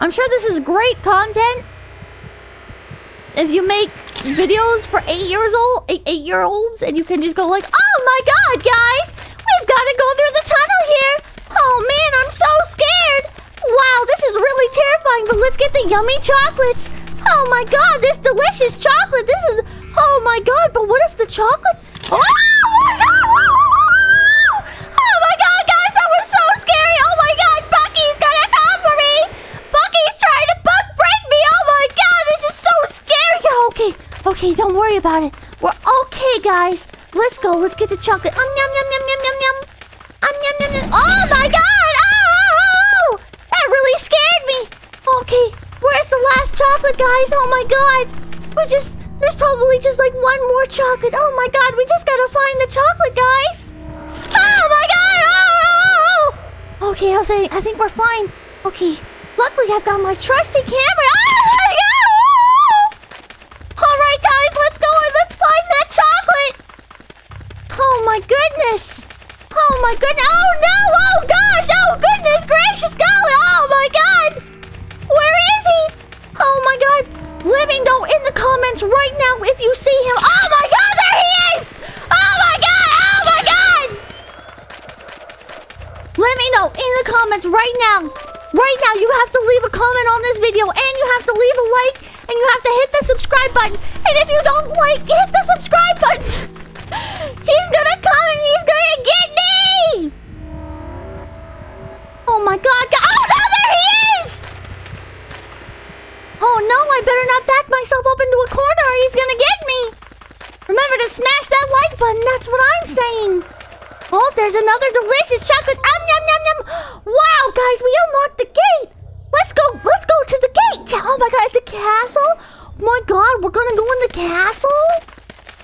I'm sure this is great content. If you make videos for eight years old, eight, eight year olds, and you can just go like, oh my god, guys, we've got to go through the tunnel here. Oh man, I'm so scared. Wow, this is really terrifying, but let's get the yummy chocolates. Oh my god, this delicious chocolate. This is, oh my god, but what if the chocolate... Oh, okay, don't worry about it. We're okay, guys. Let's go. Let's get the chocolate. Um, yum, yum, yum, yum, yum, yum. Um, yum, yum, yum. Oh my god! Oh! That really scared me. Okay, where's the last chocolate, guys? Oh my god. We're just... There's probably just like one more chocolate. Oh my god, we just gotta find the chocolate, guys. Oh my god! Oh! Okay, I think, I think we're fine. Okay, luckily I've got my trusty camera. Oh my god! Alright, guys, let's go and let's find that chocolate. Oh my goodness. Oh my goodness. Oh no! Oh gosh! Oh goodness gracious golly! Oh my god! Where is he? Oh my god! Let me know in the comments right now if you see him. Oh my god, there he is! Oh my god! Oh my god! Let me know in the comments right now. Right now, you have to leave a comment on this video and you have to leave a like and you have to hit the subscribe button. And if you don't like, hit the subscribe button. He's gonna come and he's gonna get me! Oh my god. Oh no, there he is! Oh no, I better not back myself up into a corner or he's gonna get me! Remember to smash that like button, that's what I'm saying! Oh, there's another delicious chocolate. Um, yum, yum, yum. Wow, guys, we unlocked the gate. Let's go. Let's go to the gate. Oh my god, it's a castle. Oh my god, we're gonna go in the castle.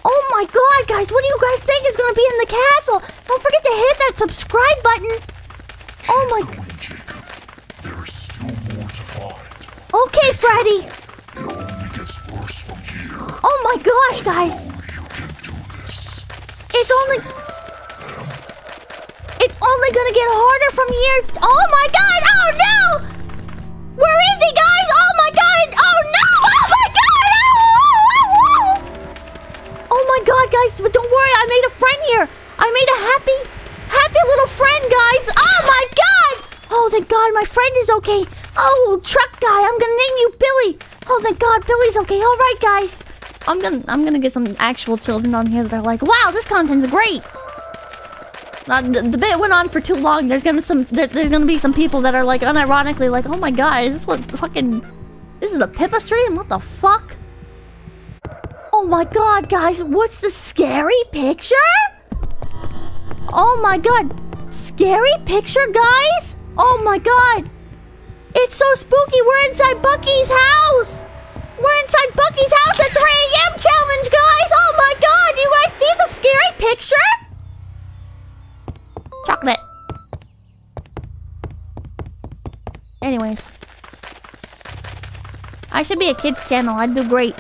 Oh my god, guys, what do you guys think is gonna be in the castle? Don't forget to hit that subscribe button. Oh my. Going, Jacob. There is still more to find. Okay, Freddy. It only gets worse from here. Oh my gosh, guys. You can do this. It's only. It's only gonna get harder from here. Oh my god! God, my friend is okay. Oh, truck guy, I'm gonna name you Billy. Oh, thank God, Billy's okay. All right, guys. I'm gonna, I'm gonna get some actual children on here that are like, wow, this content's great. Uh, the, the bit went on for too long. There's gonna some there, there's gonna be some people that are like unironically like, oh my god, is this what fucking this is the Pippa stream? What the fuck? Oh my god, guys, what's the scary picture? Oh my god, scary picture, guys? Oh my god, it's so spooky. We're inside Bucky's house. We're inside Bucky's house at 3 a.m. challenge, guys. Oh my god, you guys see the scary picture? Chocolate. Anyways. I should be a kid's channel. I'd do great.